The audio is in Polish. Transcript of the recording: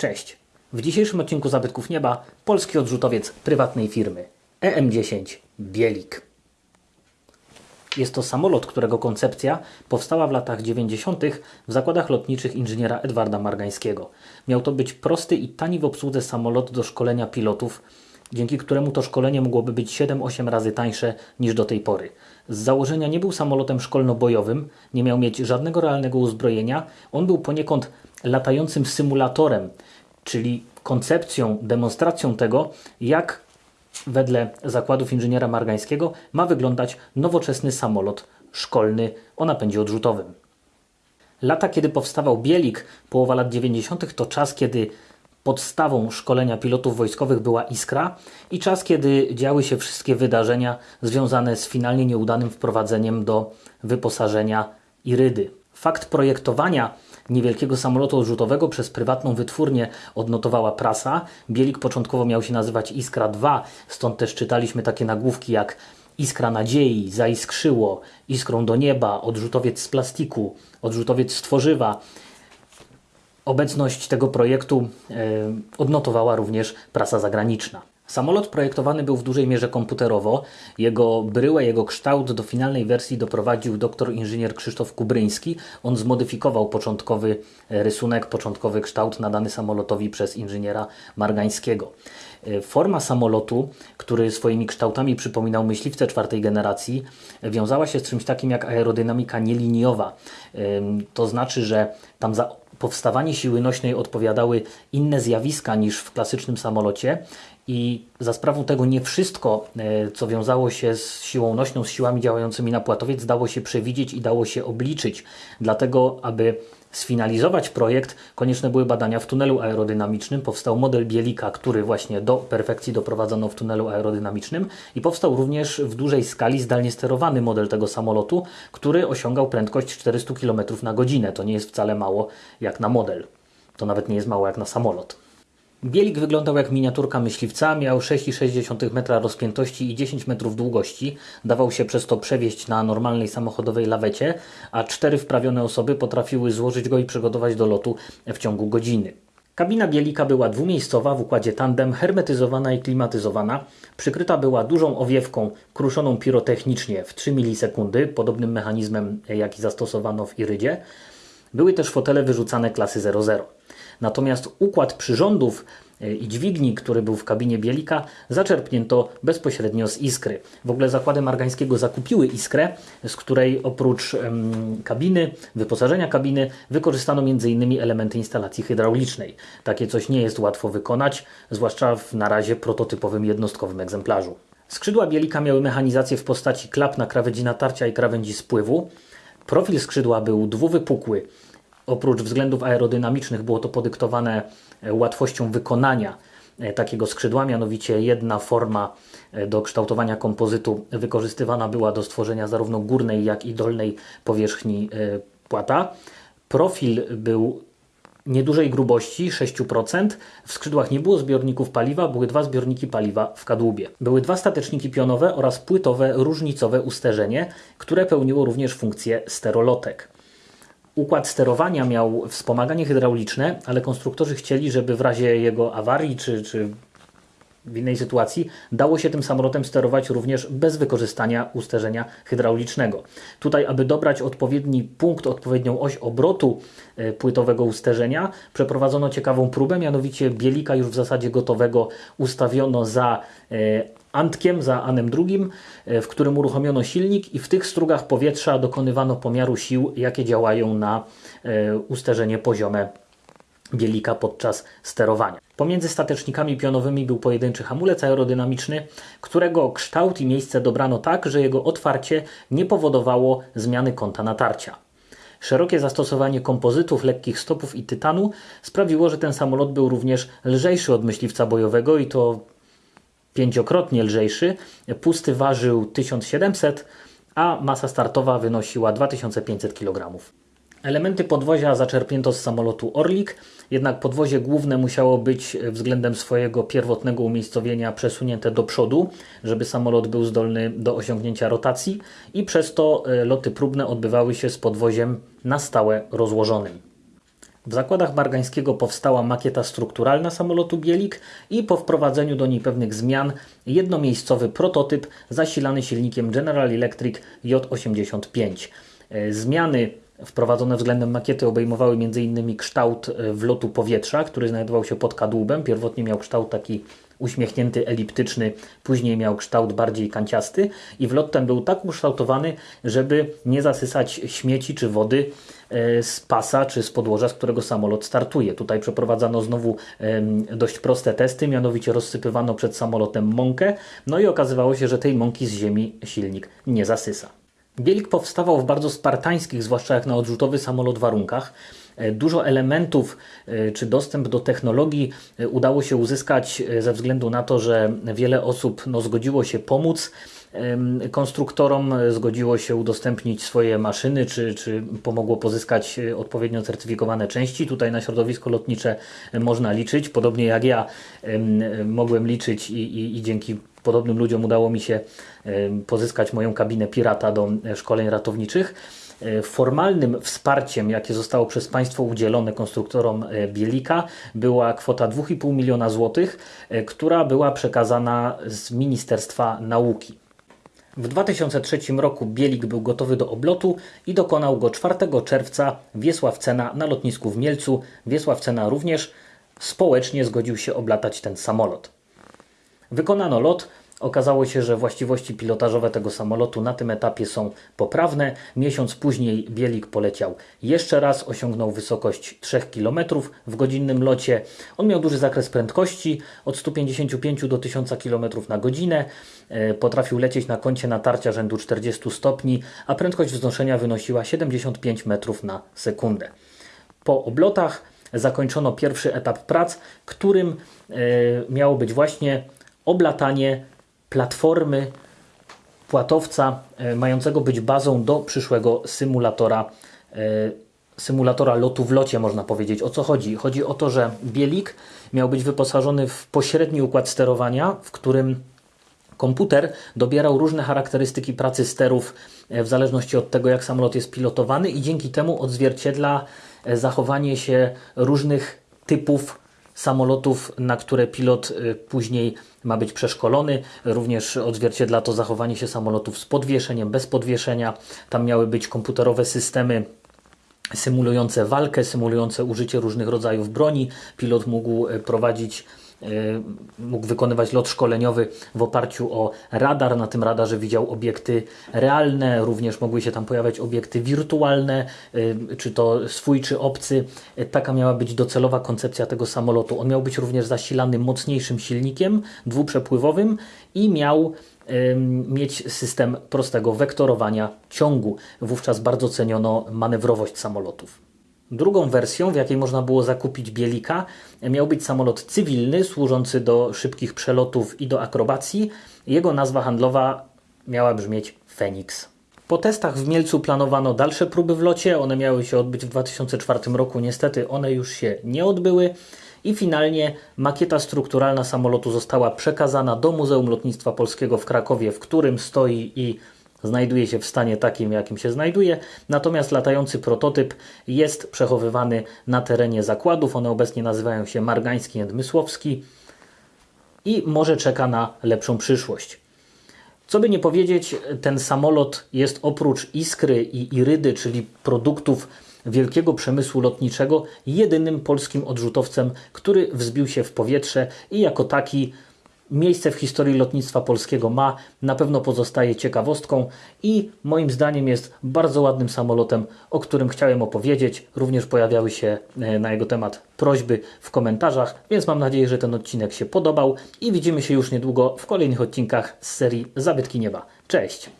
Cześć. W dzisiejszym odcinku Zabytków Nieba polski odrzutowiec prywatnej firmy EM10 Bielik. Jest to samolot, którego koncepcja powstała w latach 90. w zakładach lotniczych inżyniera Edwarda Margańskiego. Miał to być prosty i tani w obsłudze samolot do szkolenia pilotów, dzięki któremu to szkolenie mogłoby być 7-8 razy tańsze niż do tej pory. Z założenia nie był samolotem szkolno-bojowym, nie miał mieć żadnego realnego uzbrojenia, on był poniekąd latającym symulatorem, czyli koncepcją, demonstracją tego, jak wedle zakładów inżyniera Margańskiego ma wyglądać nowoczesny samolot szkolny o napędzie odrzutowym. Lata, kiedy powstawał Bielik, połowa lat 90., to czas, kiedy podstawą szkolenia pilotów wojskowych była Iskra i czas, kiedy działy się wszystkie wydarzenia związane z finalnie nieudanym wprowadzeniem do wyposażenia Irydy. Fakt projektowania niewielkiego samolotu odrzutowego przez prywatną wytwórnię odnotowała prasa. Bielik początkowo miał się nazywać Iskra 2, stąd też czytaliśmy takie nagłówki jak Iskra nadziei, zaiskrzyło, iskrą do nieba, odrzutowiec z plastiku, odrzutowiec z tworzywa. Obecność tego projektu e, odnotowała również prasa zagraniczna. Samolot projektowany był w dużej mierze komputerowo. Jego bryłę, jego kształt do finalnej wersji doprowadził doktor inżynier Krzysztof Kubryński. On zmodyfikował początkowy rysunek, początkowy kształt nadany samolotowi przez inżyniera Margańskiego. Forma samolotu, który swoimi kształtami przypominał myśliwce czwartej generacji, wiązała się z czymś takim jak aerodynamika nieliniowa. To znaczy, że tam za powstawanie siły nośnej odpowiadały inne zjawiska niż w klasycznym samolocie i za sprawą tego nie wszystko, e, co wiązało się z siłą nośną, z siłami działającymi na płatowiec, dało się przewidzieć i dało się obliczyć. Dlatego, aby sfinalizować projekt, konieczne były badania w tunelu aerodynamicznym. Powstał model Bielika, który właśnie do perfekcji doprowadzono w tunelu aerodynamicznym i powstał również w dużej skali zdalnie sterowany model tego samolotu, który osiągał prędkość 400 km na godzinę. To nie jest wcale mało jak na model. To nawet nie jest mało jak na samolot. Bielik wyglądał jak miniaturka myśliwca, miał 6,6 metra rozpiętości i 10 metrów długości. Dawał się przez to przewieźć na normalnej samochodowej lawecie, a cztery wprawione osoby potrafiły złożyć go i przygotować do lotu w ciągu godziny. Kabina Bielika była dwumiejscowa w układzie tandem, hermetyzowana i klimatyzowana. Przykryta była dużą owiewką kruszoną pirotechnicznie w 3 milisekundy, podobnym mechanizmem jaki zastosowano w Irydzie. Były też fotele wyrzucane klasy 00. Natomiast układ przyrządów e, i dźwigni, który był w kabinie Bielika, zaczerpnięto bezpośrednio z Iskry. W ogóle zakłady Margańskiego zakupiły Iskrę, z której oprócz kabiny, wyposażenia kabiny, wykorzystano m.in. elementy instalacji hydraulicznej. Takie coś nie jest łatwo wykonać, zwłaszcza w na razie prototypowym jednostkowym egzemplarzu. Skrzydła Bielika miały mechanizację w postaci klap na krawędzi natarcia i krawędzi spływu. Profil skrzydła był dwuwypukły, Oprócz względów aerodynamicznych było to podyktowane e, łatwością wykonania e, takiego skrzydła, mianowicie jedna forma e, do kształtowania kompozytu wykorzystywana była do stworzenia zarówno górnej, jak i dolnej powierzchni płata. Profil był niedużej grubości 6%. W skrzydłach nie było zbiorników paliwa, były dwa zbiorniki paliwa w kadłubie. Były dwa stateczniki pionowe oraz płytowe różnicowe usterzenie, które pełniło również funkcję sterolotek. Układ sterowania miał wspomaganie hydrauliczne, ale konstruktorzy chcieli, żeby w razie jego awarii czy, czy w innej sytuacji dało się tym samolotem sterować również bez wykorzystania usterzenia hydraulicznego. Tutaj, aby dobrać odpowiedni punkt, odpowiednią oś obrotu e, płytowego usterzenia, przeprowadzono ciekawą próbę, mianowicie bielika już w zasadzie gotowego ustawiono za e, Antkiem za Anem II, e, w którym uruchomiono silnik i w tych strugach powietrza dokonywano pomiaru sił, jakie działają na usterzenie poziome bielika podczas sterowania. Pomiędzy statecznikami pionowymi był pojedynczy hamulec aerodynamiczny, którego kształt i miejsce dobrano tak, że jego otwarcie nie powodowało zmiany kąta natarcia. Szerokie zastosowanie kompozytów, lekkich stopów i tytanu sprawiło, że ten samolot był również lżejszy od myśliwca bojowego i to pięciokrotnie lżejszy. Pusty ważył 1700, a masa startowa wynosiła 2500 kg. Elementy podwozia zaczerpnięto z samolotu Orlik, jednak podwozie główne musiało być względem swojego pierwotnego umiejscowienia przesunięte do przodu, żeby samolot był zdolny do osiągnięcia rotacji i przez to e, loty próbne odbywały się z podwoziem na stałe rozłożonym. W zakładach Margańskiego powstała makieta strukturalna samolotu Bielik i po wprowadzeniu do niej pewnych zmian jednomiejscowy prototyp zasilany silnikiem General Electric J85. E, Zmiany wprowadzone względem makiety obejmowały m.in. kształt e, wlotu powietrza, który znajdował się pod kadłubem. Pierwotnie miał kształt taki uśmiechnięty, eliptyczny, później miał kształt bardziej kanciasty i wlot ten był tak ukształtowany, żeby nie zasysać śmieci czy wody e, z pasa czy z podłoża, z którego samolot startuje. Tutaj przeprowadzano znowu dość proste testy, mianowicie rozsypywano przed samolotem mąkę, no i okazywało się, że tej mąki z ziemi silnik nie zasysa. Bielik powstawał w bardzo spartańskich, zwłaszcza jak na odrzutowy samolot, warunkach. E, Dużo elementów e, czy dostęp do technologii e, udało się uzyskać ze względu na to, że wiele osób no, zgodziło się pomóc konstruktorom, zgodziło się udostępnić swoje maszyny, czy, czy pomogło pozyskać odpowiednio certyfikowane części. Tutaj na środowisko lotnicze można liczyć, podobnie jak ja em, mogłem liczyć i, i, i dzięki podobnym ludziom udało mi się pozyskać moją kabinę pirata do szkoleń ratowniczych. E, Formalnym wsparciem, jakie zostało przez państwo udzielone konstruktorom e, Bielika, była kwota 2,5 miliona złotych, e, która była przekazana z Ministerstwa Nauki. W 2003 roku Bielik był gotowy do oblotu i dokonał go 4 czerwca Wiesław Cena na lotnisku w Mielcu. Wiesław Cena również społecznie zgodził się oblatać ten samolot. Wykonano lot. Okazało się, że właściwości pilotażowe tego samolotu na tym etapie są poprawne. Miesiąc później Bielik poleciał jeszcze raz, osiągnął wysokość 3 km w godzinnym locie. On miał duży zakres prędkości, od 155 do 1000 km na godzinę. E, Potrafił lecieć na kącie natarcia rzędu 40 stopni, a prędkość wznoszenia wynosiła 75 metrów na sekundę. Po oblotach zakończono pierwszy etap prac, którym e, miało być właśnie oblatanie platformy płatowca e, mającego być bazą do przyszłego symulatora e, symulatora lotu w locie można powiedzieć. O co chodzi? Chodzi o to, że Bielik miał być wyposażony w pośredni układ sterowania, w którym Komputer dobierał różne charakterystyki pracy sterów e, w zależności od tego, jak samolot jest pilotowany, i dzięki temu odzwierciedla zachowanie się różnych typów samolotów, na które pilot e, później ma być przeszkolony. Również odzwierciedla to zachowanie się samolotów z podwieszeniem, bez podwieszenia. Tam miały być komputerowe systemy symulujące walkę, symulujące użycie różnych rodzajów broni. Pilot mógł e, prowadzić, mógł wykonywać lot szkoleniowy w oparciu o radar. Na tym radarze widział obiekty realne, również mogły się tam pojawiać obiekty wirtualne, e, czy to swój, czy obcy. E, Taka miała być docelowa koncepcja tego samolotu. On miał być również zasilany mocniejszym silnikiem dwuprzepływowym i miał mieć system prostego wektorowania ciągu. Wówczas bardzo ceniono manewrowość samolotów. Drugą wersją, w jakiej można było zakupić Bielika, miał być samolot cywilny służący do szybkich przelotów i do akrobacji. Jego nazwa handlowa miała brzmieć Phoenix. Po testach w Mielcu planowano dalsze próby w locie. One miały się odbyć w 2004 roku. Niestety one już się nie odbyły. I finalnie makieta strukturalna samolotu została przekazana do Muzeum Lotnictwa Polskiego w Krakowie, w którym stoi i znajduje się w stanie takim, jakim się znajduje. Natomiast latający prototyp jest przechowywany na terenie zakładów. One obecnie nazywają się Margański i Mysłowski i może czeka na lepszą przyszłość. Co by nie powiedzieć, ten samolot jest oprócz Iskry i Irydy, czyli produktów wielkiego przemysłu lotniczego, jedynym polskim odrzutowcem, który wzbił się w powietrze i jako taki miejsce w historii lotnictwa polskiego ma, na pewno pozostaje ciekawostką i moim zdaniem jest bardzo ładnym samolotem, o którym chciałem opowiedzieć. Również pojawiały się e, na jego temat prośby w komentarzach, więc mam nadzieję, że ten odcinek się podobał i widzimy się już niedługo w kolejnych odcinkach z serii Zabytki Nieba. Cześć!